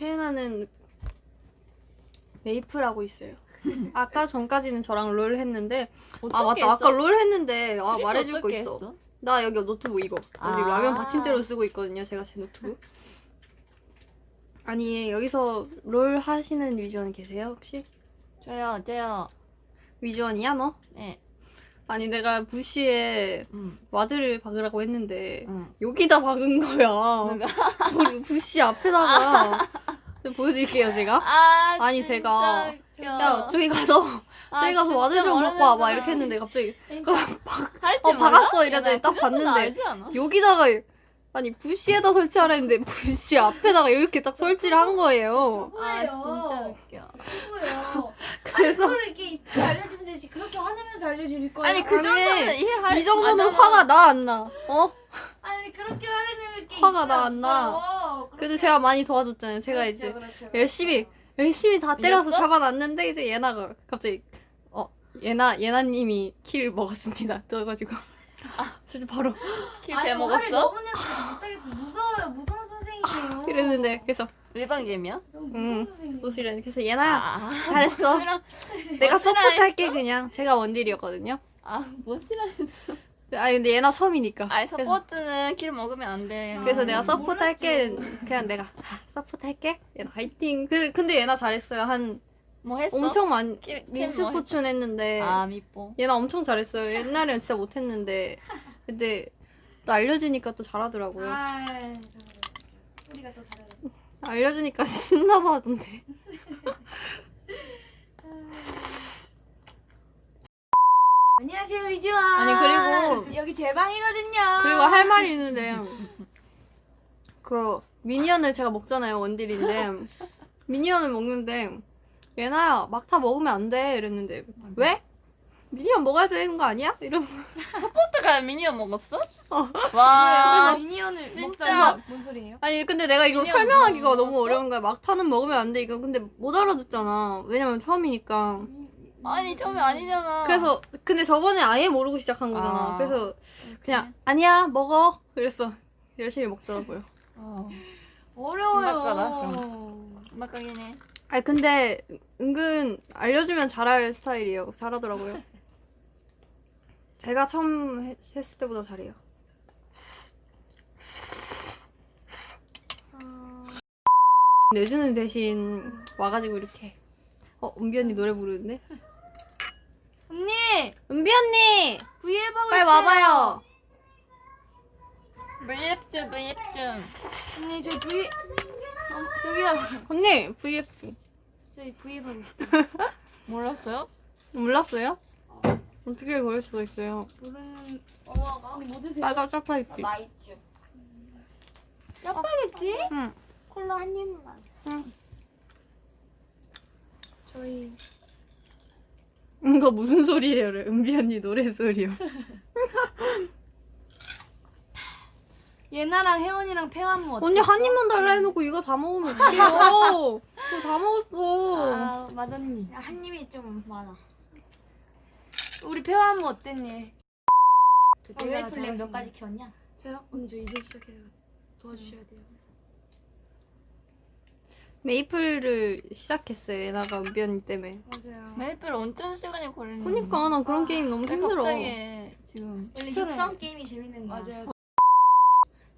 최애나는 메이플하고 있어요. 아까 전까지는 저랑 롤 했는데 아 맞다 했어? 아까 롤 했는데 아 말해줄 거 있어. 했어? 나 여기 노트북 이거 나 지금 아. 라면 받침대로 쓰고 있거든요. 제가 제 노트북. 아니 여기서 롤 하시는 위즈원 계세요 혹시? 저요 저요 위즈원이야 너? 네 아니 내가 bush에 음. ward를 박으라고 했는데 응. 여기다 박은 거야. 부시 앞에다가 좀 보여드릴게요 제가. 아 아니, 제가- 웃겨. 야 저기 가서 아, 저기 가서 ward 좀 먹고 와봐. 이렇게 했는데 갑자기 할지 어, 몰라? 박았어 이랬더니 야, 딱그 봤는데? 여기다가 아니 bush에다 설치하라 했는데 부시 앞에다가 이렇게 딱 설치를 한 거예요. 아 진짜 뭐예요? 웃겨? 그래서 그걸 이렇게 이쁘게 알려주면 되지 그렇게 화내면서 알려줄 거예요? 아니 그 정도는 이해할 이 정도는 아잖아. 화가 나 안 나? 어? 아니 그렇게 화내면 게 화가 있어요, 나안 나. 그래도 제가 많이 도와줬잖아요. 제가 그렇죠, 이제 그렇죠, 열심히 그렇죠. 열심히 다 때려서? 잡아놨는데 이제 예나가 갑자기 어 예나 예나님이 킬 먹었습니다. 그래가지고 아 진짜 바로 킬 아니, 화를 빼먹었어? 너무 내서 못하겠어 무서워요 무서운 선생님이에요 이랬는데 그래서 일반 게임이야? 선생님 무시래 그래서 예나야 아 잘했어. 내가 멋지라 서포트 할게 했어? 그냥 제가 원딜이었거든요. 아 뭐지라 아 근데 예나 처음이니까. 아니 support는 kill 먹으면 안돼 그래서 아, 내가 support 할게 몰랐죠. 그냥 내가 아, support 할게. 예나 화이팅. 그 근데 예나 잘했어요. 한 뭐 했어? 엄청 많이 미스 뭐 포춘 했는데? 아 미포 예나 엄청 잘했어요. 옛날에는 진짜 못했는데 근데 또 알려주니까 또 잘하더라고요. 아 우리가 더 잘해 알려주니까 신나서 하던데. 안녕하세요 위즈원 아니, 그리고- 여기 제 방이거든요 그리고 할 말이 있는데 그 minion을 제가 먹잖아요 원딜인데 minion을 먹는데 예나야 막타 먹으면 안 돼 이랬는데 왜? minion 먹어야 되는 거 아니야? 이러면서 support가 minion 먹었어? 어. 와 minion을 진짜. 뭔 소리예요? 아니 근데 내가 이거 설명하기가 먹었어? 너무 어려운 거야 막타는 먹으면 안 돼 이거 근데 못 알아듣잖아 왜냐면 처음이니까 아니 처음에 아니잖아 그래서 근데 저번에 아예 모르고 시작한 거잖아 아. 그래서 그냥 아니야 먹어 그랬어 열심히 먹더라고요 어. 어려워요 막가긴 해 아니 근데 은근 알려주면 잘할 스타일이에요. 잘하더라고요. 제가 처음 해- 했을 때보다 잘해요. 내주는 대신 와가지고 이렇게 어 은비 언니 노래 부르는데 언니 은비 언니 V앱 하고 빨리 있어요 와봐요. 브이앱 브이앱 언니 저 V 어, 저기요 언니 VF 저희 V앱 하고 있어요 몰랐어요? 몰랐어요? 어떻게 그럴 수가 있어요? 모르는 어머가 언니 뭐 드세요? 빨간 짜파게티. 맛있죠 짜파게티? 응. 콜라 한 입만 응. 저희 이거 무슨 소리예요? 은비 언니 노래 소리요. 예나랑 혜원이랑 폐완무 어땠어? 언니 한 입만 달라 해놓고 이거 다 먹으면 어떡해요? 이거 다 먹었어. 아 맛언니 한 입이 좀 많아. 우리 폐완무 어땠니? 메이플 렙 몇까지 키웠냐? 저요? 언니 저 이제 시작해요 도와주셔야 돼요 메이플을 시작했어요. 예나가 은비 언니 때문에. 맞아요 메이플 온천 시간이 걸리는 그니까 나 그런 아, 게임 너무 왜 힘들어. 갑자기 지금 원래. 육성 게임이 재밌는 거야. 맞아요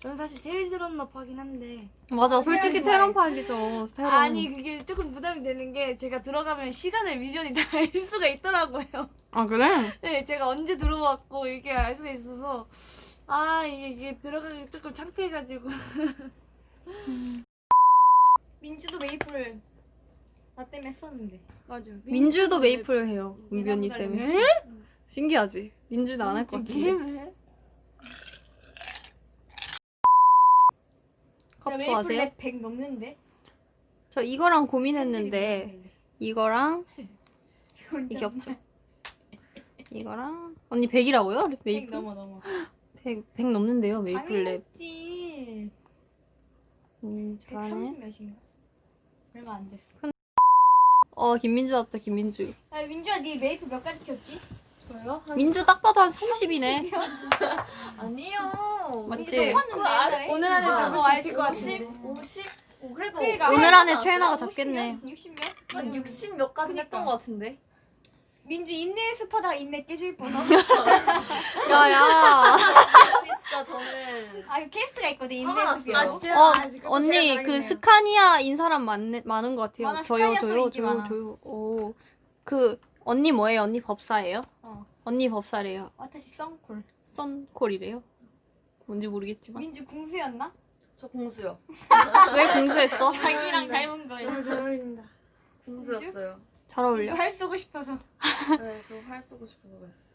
저는 사실 테일즈런너 파긴 한데 맞아, 솔직히 좋아해. 테런 파이죠. 테런. 아니 그게 조금 부담이 되는 게 제가 들어가면 시간을 위즈원이 다 알 수가 있더라고요 아 그래? 네 제가 언제 들어왔고 이게 알 수가 있어서 아 이게, 이게 들어가기 조금 창피해가지고 민주도 메이플 나 때문에 했었는데. 맞아 민주도 메이플 해요. 예나보다 때문에. 신기하지? 민주는 안 할 것 같은데. 게임을 해? 컵 메이플 좋아하세요? 랩100 넘는데? 저 이거랑 고민했는데 이거랑 이게 없죠. 이거랑 언니 100이라고요? 100 메이플? 넘어 넘어. 100, 100 넘는데요, 메이플 렙. 당연했지. 음, 잘하네. 130 몇인가? 얼마 안 됐어. 어, 김민주 왔다, 김민주. 아 민주야 네 메이플 몇까지 키웠지? 저요? 민주 딱 봐도 한 30이네. 아니요. 맞지? 그그 아래- 오늘 안에 아, 잡을 뭐수 있을 것뭐 같은데 50, 50, 어, 그래도 그러니까 오늘 안에 한 최애나가 50몇? 잡겠네. 60몇? 한 60 몇 가지 그니까. 했던 것 같은데. 민주 인내 연습하다가 인내 깨질 뻔. 야야. 진짜 저는 아 케이스가 있거든 인내 화가 연습이. 났어요. 아 진짜 어 아, 언니 그 당했네요. 스카니아 인 사람 많, 많은 것 같아요. 많아, 저요 스카니아 저요 저요. 저요. 오그 언니 뭐예요? 언니 법사예요? 어. 언니 법사래요. 와타시 썬콜. 썬콜이래요. 뭔지 모르겠지만 민주 궁수였나? 저 공수요. 왜 공수했어? 자기랑 닮은 거예요. 너무 잘 어울린다. 공수였어요. 잘 어울려. 할 쓰고 싶어서. 네, 저활 쓰고 싶어서 그랬어.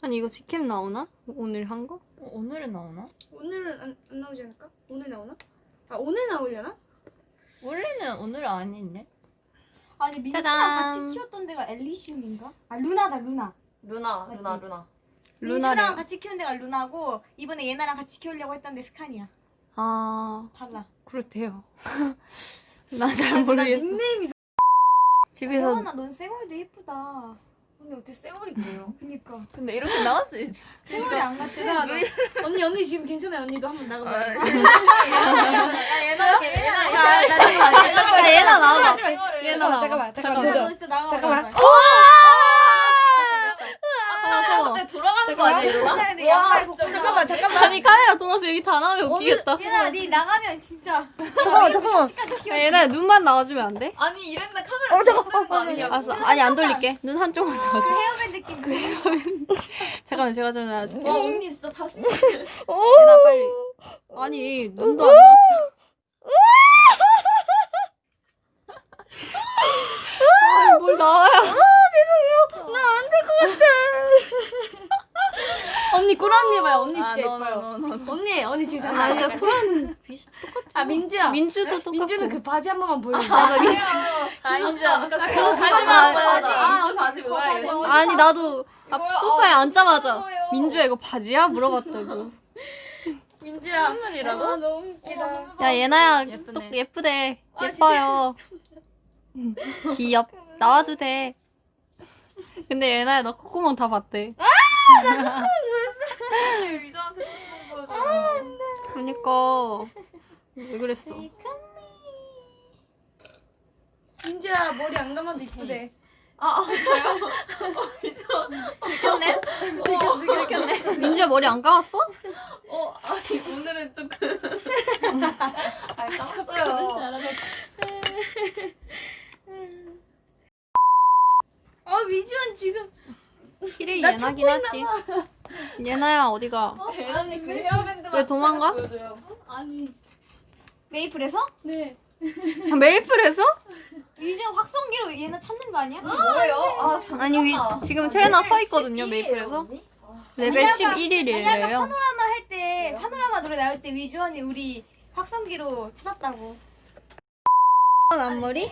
아니 이거 직캠 나오나? 오늘 한 거? 어, 오늘은 나오나? 오늘은 안, 안 나오지 않을까? 오늘 나오나? 아 오늘 나오려나? 원래는 오늘 아닌데? 아니 민주랑 짜잔. 같이 키웠던 데가 엘리시움인가? 아 루나다 루나. 루나, 맞지? 루나, 루나. 루나래요. 같이 키운 데가 루나고 이번에 얘나랑 같이 키우려고 했던 데 스카니야. 아 달라. 그렇대요. 나 잘 모르겠어. 닉네임이 집에서 혜원아 넌 쌩얼도 예쁘다. 근데 어떻게 쌩얼이 그래요? 그니까. 근데 이렇게 있어. 쌩얼이 안 같아. 제가 언니 언니 지금 괜찮아요. 언니도 한번 나가봐. 야, 얘나, 얘나, 야, 나 잠깐만. 야, 얘나 나와봐. 얘나 나와봐. 잠깐만 잠깐만. 잠깐만. 잠깐만. 돌아가는 거 아니야, 양말 벗고 잠깐만 잠깐만. 아니 카메라 돌아서 여기 다 나오면 웃기겠다. 얘나 네 나가면 진짜. 잠깐만 잠깐만. 야, 얘나 눈만 나와주면 안 돼? 아니, 이랬는데 카메라 거 아니냐고. 알았어. 아니 안 돌릴게. 눈 한쪽만 그 나와줘. 헤어밴드 느낌. 잠깐만 제가 전화해줄게. 와, 언니 진짜 자신 얘나 빨리. 아니 눈도 안 나왔어. 아니, 뭘 나와요? 언니 꾸란니 봐요. 언니 아, 진짜 너, 예뻐요. 언니 언니 지금 잘 아니 나와요. 나 쿨한 비슷 아 민주야. 민주도 똑같고. 민주는 그 바지 한 번만 보여줘. 맞아 민주. 아, 인정. 아까 그거 그거 가지 바지. 바지. 아, 바지 뭐야, 이거. 아니 나도 앞 이거요? 소파에 아, 앉자마자. 민주야 이거 바지야 물어봤다고. 민주야. 선물이라고? 아 너무 웃기다. 야 예나야 예쁘네. 똑 예쁘대 아, 예뻐요. 귀엽 나와도 돼. 근데 예나야 너 콧구멍 다 봤대. 왜 위저한테 콧구멍 보여줘. 그니까 왜 그랬어? 민주야 머리 안 감아도 이쁘대. 아, 아? 어, 위저. 들켰네? 들켰네? 민주야 머리 안 감았어? 어, 아니, 오늘은 조금. 아, 깠어요. 아 민주는 지금 필이 예나긴 하지. 예나야 어디가? 배나님 그 헤어밴드만 왜 도망가? 아니 메이플에서? 네. 아, 메이플에서? 요즘 확성기로 얘나 찾는 거 아니야? 뭐예요? 아. 아니 위, 지금 최애나 서 있거든요 메이플에서. 레벨 아니, 아까 11일이래요. 파노라마 할 때 파노라마 노래 나올 때 위주원이 우리 확성기로 찾았다고. 앞머리?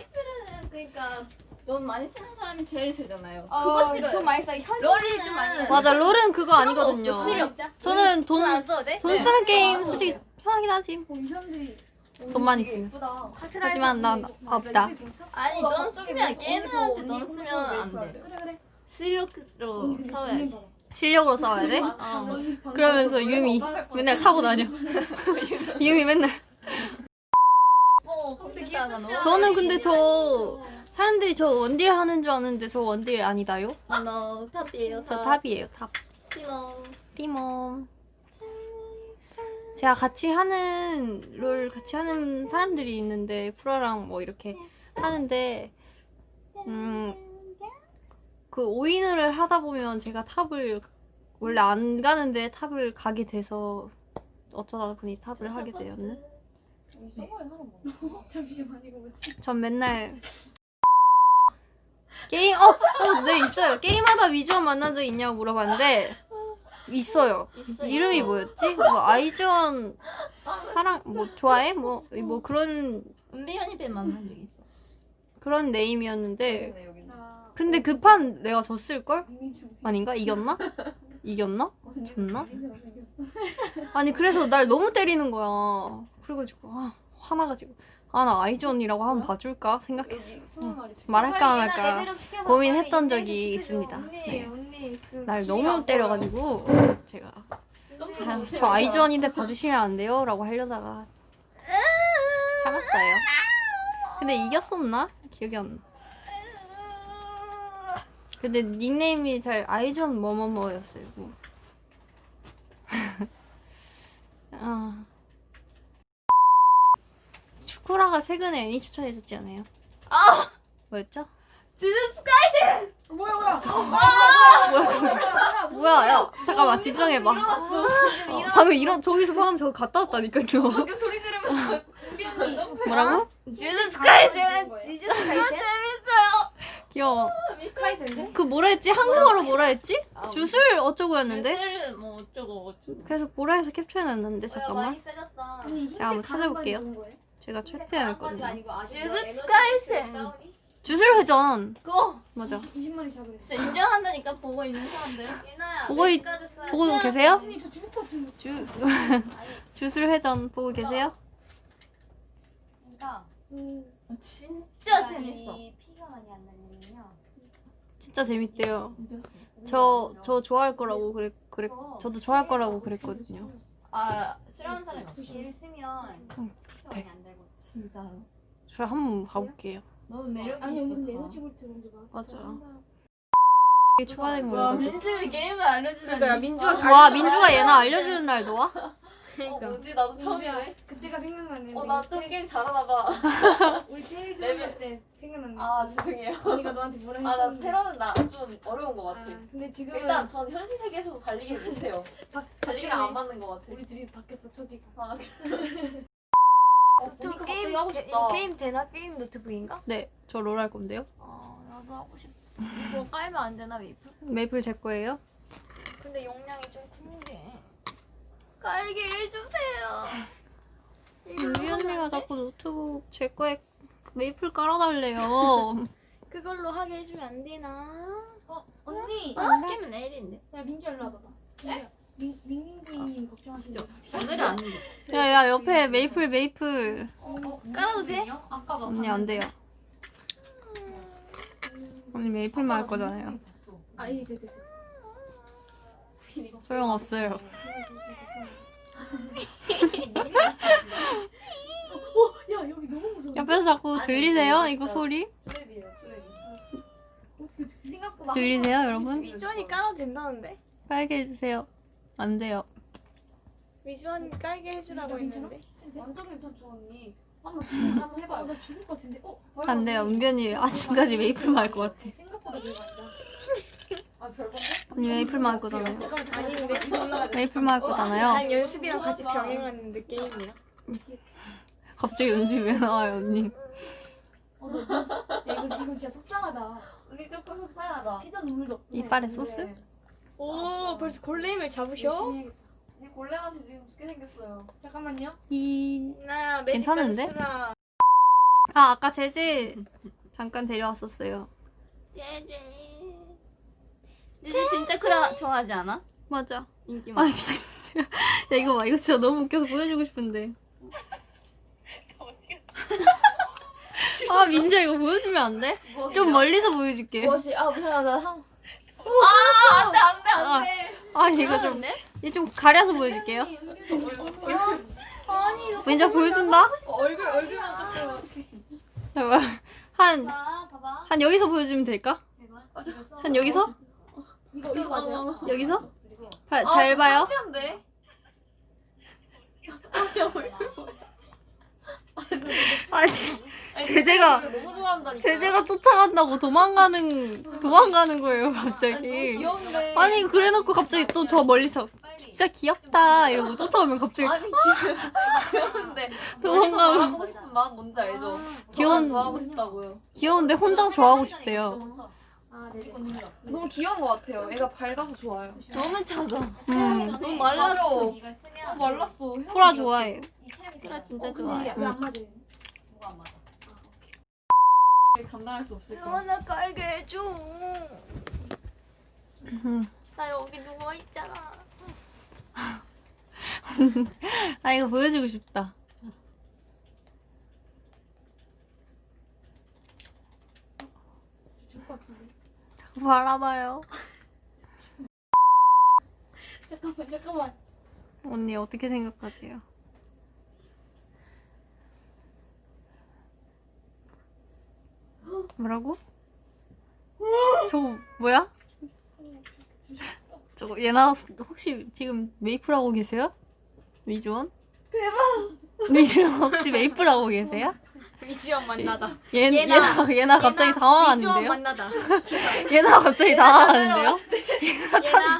그러니까 돈 많이 쓰는 사람이 제일 세잖아요. 어, 그거 싫어요. 돈 많이 써. 현 롤이 좀 많이 맞아 롤은 그거 아니거든요. 싫어. 저는 돈 돼? 돈 쓰는 게임 솔직히 편하긴 하지. 이 사람들이 돈 많이 쓰면. 예쁘다. 하지만 난 없다. 아니 넌 쓰면 게임한테 넌 쓰면 안 돼. 그래 그래. 실력으로 싸워야지. 실력으로 싸워야 돼? 어. 그러면서 유미 맨날 타고 다녀. 유미 맨날. 저는 근데 저 사람들이 저 원딜 하는 줄 아는데 저 원딜 아니다요? 너 탑이에요. 저 탑이에요 탑. 티모. 티모. 제가 같이 하는 롤 같이 하는 사람들이 있는데 프로랑 뭐 이렇게 하는데 음그 오인을 하다 보면 제가 탑을 원래 안 가는데 탑을 가게 돼서 어쩌다 보니 탑을 하게 되었네. 뭐지? 전 맨날 게임 어, 어, 네 있어요. 게임하다 위주원 만난 적 있냐고 물어봤는데 있어요. 있어, 이름이 있어. 뭐였지? 뭐 아이즈원 사랑 뭐 좋아해? 뭐뭐 그런 은비현이 배 만난 적 있어. 그런 네임이었는데 네, 근데 그판 내가 졌을 걸? 아닌가? 이겼나? 이겼나? 졌나? 아니 그래서 날 너무 때리는 거야. 그래가지고 아, 화나가지고 아 나 아이즈원이라고 한번 봐줄까 생각했어. 죽여. 말할까 안 빨리 얘나 할까 레벨업 시켜서 고민했던 적이. 있습니다. 네. 언니 그 날 너무 안 때려가지고 제가 아. 저 아이즈원인데 봐주시면 안 돼요? 라고 하려다가 참았어요. 근데 이겼었나? 기억이 안 나. 근데 닉네임이 잘 아이즈원 뭐뭐뭐였어요. 뭐. 아. 슈쿠라가 최근에 애니 추천해줬지 않아요? 아! 뭐였죠? 주스 뭐야 뭐야. 뭐야 저거 뭐야 야 잠깐만 진정해봐 어, 방금 이런 저기서 방금 저거 갔다 왔다니까요 이렇게 소리 지르면서 뭐라고? 주스 카이센 지즈스 카이센? 재밌어요. 귀여워 카이센데? 그 뭐라 했지? 한국어로 뭐라 했지? 아, 주술 어쩌고였는데? 주스를 뭐 어쩌고 어쩌고. 그래서 보라 해서 캡처해놨는데 잠깐만 세졌다. 제가 한번 찾아볼게요 제가 캡처해놨거든요. 주스 카이센. 주술 회전. 그거. 맞아. 20마리 잡으랬어. 진짜 인정한다니까 보고 있는 사람들. 보고, 있, 보고 계세요? 주, 주술 회전 보고 계세요? 진짜. 재밌어. 피가 많이 안 나는군요. 진짜 재밌대요. 저, 저 좋아할 거라고 그랬, 그랬, 저도 좋아할 거라고 그랬거든요 아 싫어하는 사람이 없어. 길을 쓰면 응, 피가 많이 안 달고. 진짜로. 저 한번 봐볼게요 너는 매력이 아니 언니 있었다. 근데 에너지 볼트 먼저 나왔어. 맞아. 이게 추가된 와 거예요 민주는 게임을 알려주다니. 그러니까 민주가 와 민주가 예나 알려주는 날도 와? 어, 뭐지 나도 처음이네. 그때가 생각나네. 어 나 좀 게임 잘하나 봐. 우리 테런 레벨- 때 생각났네. 아 죄송해요. 언니가 너한테 뭐라 아 나. 테러는 나 좀 어려운 것 같아. 아, 근데 지금은 일단 전 현실 세계에서도 달리기를 못해요. 바, 달리기랑 안 맞는 것 같아. 우리 둘이 바뀌었어 처지가. 아, 어, 노트북 보니까 게임 하고 게- 싶다. 이거 게임 되나? 게임 노트북인가? 네, 저 롤 할 건데요. 어 나도 하고 싶. 이거 깔면 안 되나 메이플? 메이플 제 거예요. 근데 용량이 좀 큰데. 깔게 해주세요. 유리 언니가 자꾸 노트북 제 거에 메이플 깔아달래요. 그걸로 하게 해주면 안 되나? 어 언니 어? 시키면 내일인데. 야 민주 일로 와봐봐. 민 민민기님 걱정하시죠? 오늘은 안 돼. 야야 옆에 메이플 메이플. 어, 어, 깔아도 돼? 아까 막 언니 안 돼요. 언니 메이플만 할 거잖아요. 아 예, 네네네. 소용 없어요. 야 여기 너무 무서워. 옆에서 자꾸 아니, 들리세요? 근데 이거 소리? 어떻게 생각보다 들리세요, 여러분? 위주원이 깔아도 된다는데? 빨게 해주세요. 안 돼요. 위주원이 깔게 해주라고 했는데. 완전 괜찮죠 언니. 한번 한번 아, 해봐요. 나 죽을 것 같은데. 어? 안 돼요. 은변이 아침까지 메이플만 할것 같아. 생각보다 별거 아니다. 아? 언니 메이플만 할 거잖아요. 메이플만 할 거잖아요. 난 연습이랑 같이 병행하는 느낌이야. 갑자기 연습이 왜 나와요, 언니? 야 이거 이거 진짜 속상하다. 언니 조금 속상하다. 피자 눈물도 없고. 이빨에 소스? 네. 오 벌써 골레임을 잡으셔? 언니 골렘한테 지금 죽게 생겼어요. 잠깐만요. 이 나 괜찮은데? 아 아까 제지 잠깐 데려왔었어요. 제제. 제제 진짜 쿠라 좋아하지 않아? 맞아. 인기 아 많아. 미친. 야 이거 봐 이거 진짜 너무 웃겨서 보여주고 싶은데. 아 민지야 이거 보여주면 안 돼? 좀 멀리서 보여줄게. 무엇이? 아나 상. 아 안 돼 안 돼 안 돼. 아 이거 좀 이거 좀 가려서 보여줄게요. 민지야 보여준다? 얼굴 얼굴만 조금. 잠깐만. 한. 한 여기서 보여주면 될까? 한 여기서? 이거 이거 맞아요? 여기서? 봐, 잘 봐요. 한데. 아니, 제재가, 너무 좋아한다니까. 제재가 쫓아간다고 도망가는, 도망가는 거예요, 갑자기. 귀여운데. 아니, 그래놓고 갑자기 또 저 멀리서, 진짜 귀엽다, 이러고 쫓아오면 갑자기, 아니 귀여운데. 도망가면. 멀리서 바라보고 싶은 마음 뭔지 알죠? 귀여운- 저만 좋아하고 싶다고요. 귀여운데 혼자 좋아하고 싶대요. 아. 너무 귀여운 것 같아요. 애가 밝아서 좋아요. 너무 작아. 음, 너무 말랐어. 어, 말랐어. 코라 좋아해요. 코라 진짜 어, 근데 좋아요. 왜안 맞아요? 감당할 수 없을 거야. 하나 깔게 해줘. 음. 나 여기 누워 있잖아. 아, 이거 보여주고 싶다. 죽을 것 같은데. 자꾸 바라봐요. 잠깐만 잠깐만. 언니 어떻게 생각하세요? 뭐라고? 저거 뭐야? 저거 얘나 혹시 지금 메이플 하고 계세요? 위즈원? 대박! 위즈원 혹시 메이플 하고 계세요? 위지원 만나다. 얘, 얘나, 얘나 갑자기 당황하는데요? 만나다. 얘나 갑자기 당황하는데요? 얘나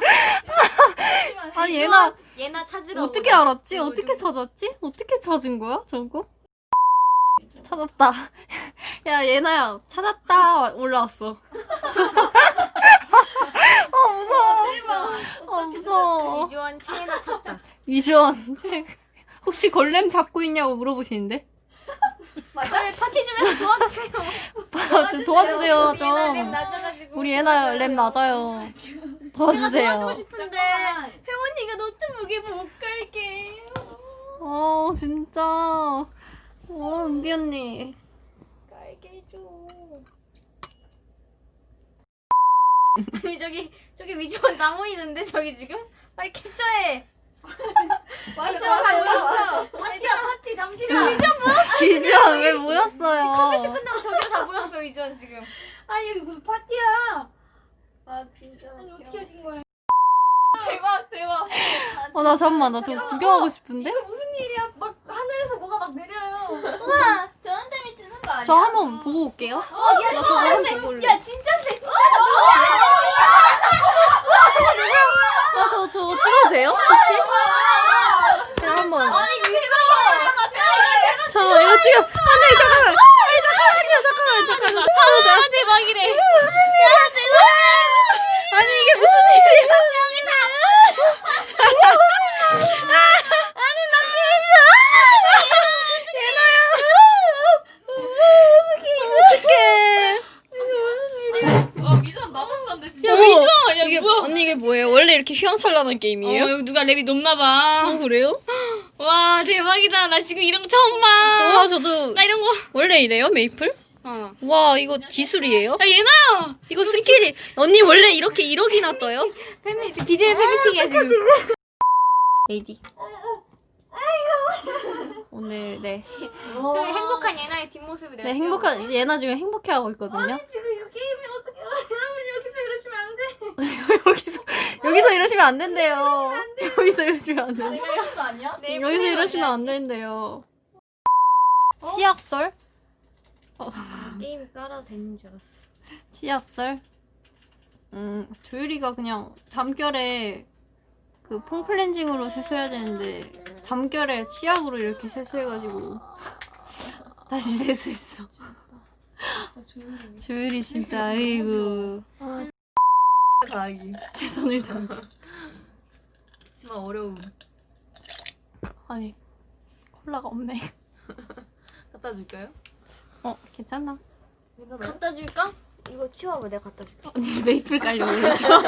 아니 예나 예나 찾으러 어떻게. 알았지? 어떻게 찾았지? 어떻게 찾은 거야 저거? 찾았다. 야 예나야 찾았다 올라왔어. 어 무서워. 어 무서워. 위즈원 최예나 찾다. 위즈원 쟤 혹시 골렘 잡고 있냐고 물어보시는데? 저희 파티 좀 해서 도와주세요. 좀 도와주세요 렙 좀. 우리 예나 렙 낮아요. 도와주세요. 도와주고 싶은데 혜원이가 노트북에 못 갈게. 어 진짜. 어 은비 언니. 깔게 해줘. 아니 저기 저기 위지원 나 모이는데 저기 지금 빨리 캡처해. 위지원 다 모였어. 파티야 파티 잠시만. 위지원 위지원 왜 모였어요? 컴퓨터 끝나고 저기로 다 모였어 위지원 지금. 아니 여기 무슨 파티야? 아 진짜. 아니 어떻게 하신 거예요? 대박 대박. 어나 잠깐만 나 저거 구경하고 싶은데? 이거 무슨 일이야? 막 하늘에서 뭐가 막 내려요. 우와 저한테 미치는 거 아니야? 저 한번 보고 올게요. 어, 야, 올래. 야 진짜 세 진짜. 아, 저, 저거 찍어도 돼요? 혹시? 제가 한 번. 저, 이거 찍어. 안 돼, 잠깐만. 아니, 잠깐만요, 잠깐만, 잠깐만. 아, 자, 대박이래. 아니, 이게 무슨 일이야. 어 미전 마법사인데 진짜. 야, 위죠? 이게, 언니, 이게 뭐예요? 원래 이렇게 휘황찬란한 게임이에요? 어, 여기 누가 랩이 높나봐. 어, 그래요? 와, 대박이다. 나 지금 이런 거 처음 봐. 와, 저도 나 이런 거. 원래 이래요, 메이플? 어. 와, 이거 기술이에요? 야, 예나야. 이거 skill이, 언니 원래 이렇게 1억이나 떠요? 팬미 비디오 팬미팅이야 지금. AD. 오늘 네, 저기 행복한 예나의 뒷모습을 네 행복한 이제 예나 지금 행복해하고 있거든요. 지금 이 게임이 어떻게 여러분 여기서 이러시면 안 돼. 여기서 여기서 이러시면 안 된대요. 여기서 이러시면 안 된대. 이런 거 아니야? 네, 여기서 이러시면 안 된대요. 치약설? 게임 깔아도 되는 줄 알았어. 치약설? 음 조유리가 그냥 잠결에 그 폼클렌징으로 세수해야 되는데 잠결에 치약으로 이렇게 세수해가지고 다시 세수했어. 조유리 진짜 아이고 가기. 최선을 다해. 하지만 어려움. 아니 콜라가 없네. 갖다 줄까요? 어 괜찮아. 괜찮아요? 갖다 줄까? 이거 치워봐 내가 갖다 줄게. 언니 메이플 깔려고. 자연스러워.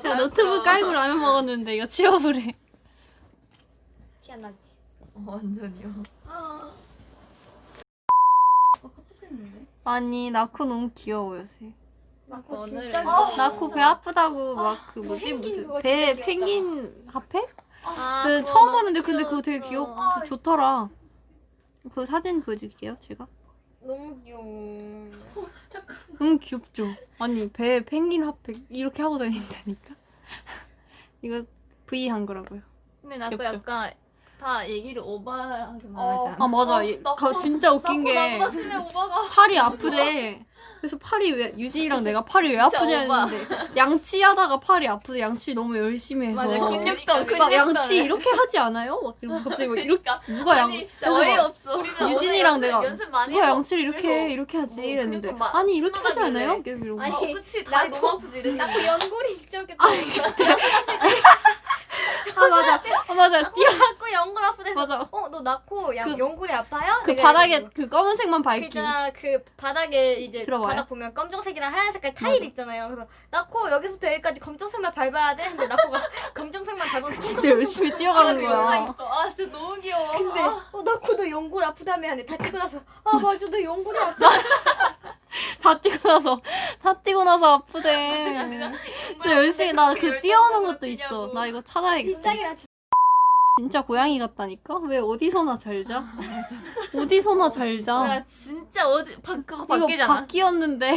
제가 노트북 깔고 라면 먹었는데 이거 치워보래. 티 안 나지. 어, 완전히요. 아니 나코 너무 귀여워 요새. 나코 진짜 아, 나코 배 아프다고 막그 뭐지 무슨 배. 펭귄 핫팩? 아, 저 처음 막 봤는데 근데 그거 되게 귀엽 귀여워. 좋더라. 그 사진 보여드릴게요 제가. 너무 귀여워. 너무 귀엽죠. 아니 배 펭귄 핫팩 이렇게 하고 다닌다니까. 이거 V 한 거라고요. 근데 나도? 약간 다 얘기를 오버하게 말하지 아 않아? 맞아. 얘- 가- 진짜 웃긴 게 팔이 아프대. 그래서 팔이 왜 유진이랑 내가 팔이 왜 아프냐. 했는데 양치 하다가 팔이 아프대. 양치 너무 열심히 해서. 맞아 근육도 막 근육도 양치 이렇게 하지 않아요? 막 이러면서 갑자기 막 이렇게 누가 양막 어이 없어. 유진이랑 내가 연습 많이 누가 양치를 이렇게 해 이렇게 하지 뭐 이랬는데 막 아니 이렇게 하지. 않아요? 이러고 아니, 어, 그치 다리 너무 아프지 이랬는데 나코 연골이 진짜 웃겼다. 아 맞아 아 맞아 뛰어. 맞아 어, 너 나코 야, 그- 연골이 아파요? 그 바닥에. 그 검은색만 그 밝기 있잖아 그 바닥에 이제 들어봐요? 바닥 보면 검정색이랑 하얀 색깔 타일 있잖아요. 그래서 나코 여기서부터 여기까지 검정색만 밟아야 돼. 근데 나코가 검정색만 밟아서 진짜 열심히 뛰어가는 거야. 아 진짜 너무 귀여워. 근데 어, 나코 너 연골 아프다며 하는데 다 치고 나서 아 맞아 너 연골이 아파. 다 뛰고 나서 다 뛰고 나서 아프대. 진짜 열심히 나 그 뛰어오는 것도 있어. 나 이거 찾아야겠어. 진짜 고양이 같다니까? 왜 어디서나 잘 자? 어디서나 잘 자. 나 진짜 어디 바, 그거 바뀌잖아. 바뀌었는데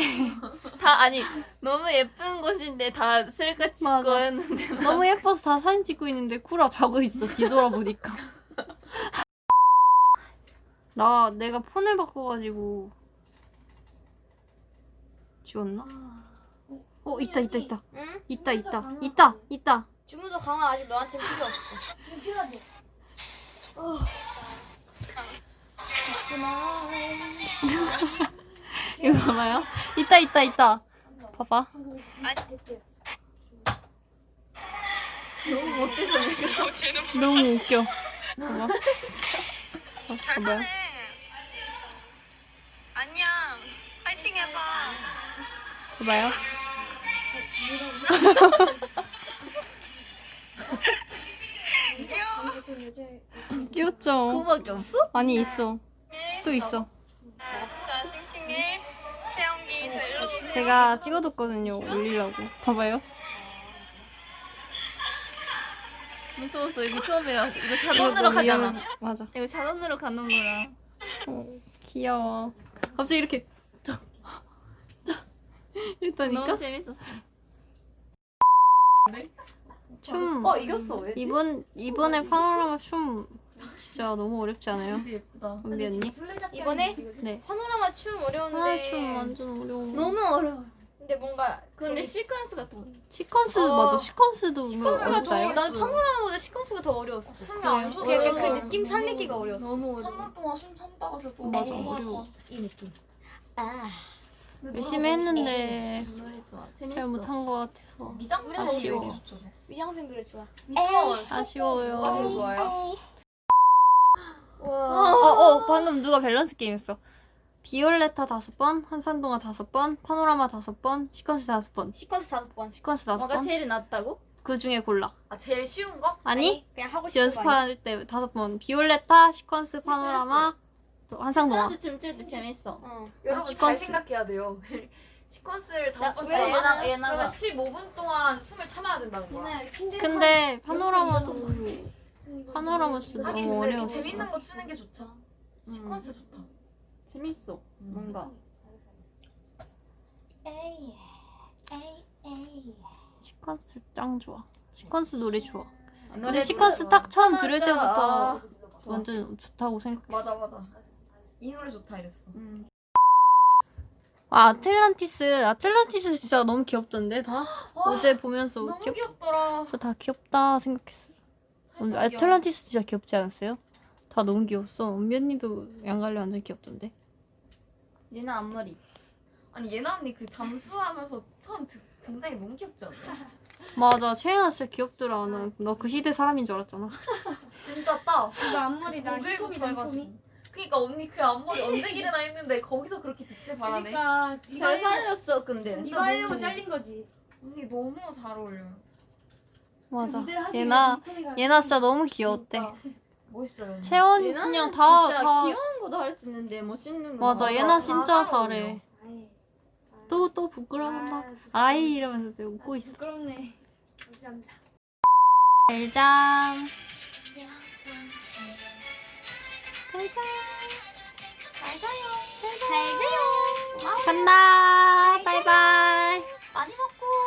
다 아니 너무 예쁜 곳인데 다 셀카 찍고 맞아. 했는데 너무 예뻐서 다 사진 찍고 있는데 쿠라 자고 있어 뒤돌아보니까 나 내가 폰을 바꿔가지고 지웠나? 어 있다 있다 있다 응? 있다 있다 있다 있다 주무도 강화 아직 너한테 필요 없어. 지금 필요하대. 이거 봐봐요. 있다 있다 있다. 봐봐. 너무 못해서 내가 너무 웃겨. 봐봐. 어, 봐봐요 안녕. 파이팅 해봐. 봐봐요 귀엽죠? 그거밖에 없어? 아니 있어 또 있어 자, 싱싱님, 채영기, 저 일로 오세요. 제가 찍어뒀거든요 올리려고 봐봐요 무서웠어 이거 처음이라 이거 자동으로 가잖아. 미안해. 맞아 이거 자동으로 가는 거라. 어, 귀여워 갑자기 이렇게 이랬다니까 너무 재밌었어. 춤 어 이겼어 왜? 이번 이번에 파노라마 춤 진짜 너무 어렵지 않아요? 근데 예쁘다. 은비 언니? 이번에 네 파노라마 춤 어려운데. 파노라마 춤 완전 어려워 너무 어려워. 근데 뭔가 근데 시퀀스 같은 거. 시퀀스 어. 맞아 시퀀스도 시퀀스가 더 어렵다요? 난 파노라마보다 시퀀스가 더 어려웠어. 숨이 안 쉬어. 그 약간 그 느낌 살리기가 어려웠어. 너무 어려워. 3분 동안 숨 참다가서 또 맞아 어려워 이 느낌. 아. 열심히 했는데 노래 좋아. 재밌어. 잘 못한 것 같아서 미장 우리가 왜 아쉬워. 위장생 노래 좋아. 미장 아쉬워요 아, 좋아요. 와. 어 어 방금 누가 밸런스 게임 했어 비올레타 다섯 번, 환상동화 다섯 번, 파노라마 다섯 번, 시퀀스 다섯 번, 시퀀스 다섯 번. 시퀀스 다섯 뭐가 번. 제일 낫다고? 그 중에 골라. 아 제일 쉬운 거? 아니 그냥 하고 싶은 거 아니야? 연습할 때 다섯 번. 비올레타, 시퀀스, 파노라마, 또 한상동화. 시퀀스 춤출 때 재밌어. 어. 여러분 시퀀스. 잘 생각해야 돼요. 시퀀스를 나- 다섯 번 왜? 얘나- 얘나가- 그러면 15분 동안 숨을 참아야 된다는 거야. 그냥 침대 근데 파노라마 도 파노라마 하긴 너무 근데 이렇게 어려웠어. 재밌는 거 추는 게 좋죠. 시퀀스 좋다. 재밌어. 뭔가. 에이. 에이 에이. 시퀀스 짱 좋아. 시퀀스 노래 좋아. 근데 노래 시퀀스. 딱 처음 들을. 때부터 아, 완전 좋다고 생각했어. 맞아 맞아. 이 노래 좋다 이랬어. 음. 아 아틀란티스, 아틀란티스 진짜 너무 귀엽던데 다 어제 보면서 너무 귀엽. 귀엽더라. 진짜 다 귀엽다 생각했어. 오늘 찰떡이야. 아틀란티스 진짜 귀엽지 않았어요? 다 너무 귀여웠어. 은비 언니도 양갈래 완전 귀엽던데. 얘나 앞머리. 아니 예나 언니 그 잠수하면서 처음 드, 등장이 너무 귀엽지 않냐? 맞아, 채연아 진짜 귀엽더라. 너 그 시대 사람인 줄 알았잖아. 진짜 딱. 이거 앞머리다. 히토미다 해가지고. 히토미. 그니까 언니 그 앞머리 언제 기르나 했는데 거기서 그렇게 빛을 발하네. 그러니까 잘 살렸어 근데. 이거 하려고 잘린 거지. 언니 너무 잘 어울려요. 맞아. 얘나 얘나 진짜 너무 귀여웠대. 멋있어요. 채원 그냥 다 진짜 다. 귀여운 거도 할 수 있는데 멋있는 거. 맞아, 다 얘나 다 진짜 잘. 잘해. 또 또 부끄러운다. 아, 아이 이러면서 되게 웃고 있어. 부끄럽네. 감사합니다. 잘잠. 잘잠. 잘 자요. 간다. 바이바이. 많이 먹고.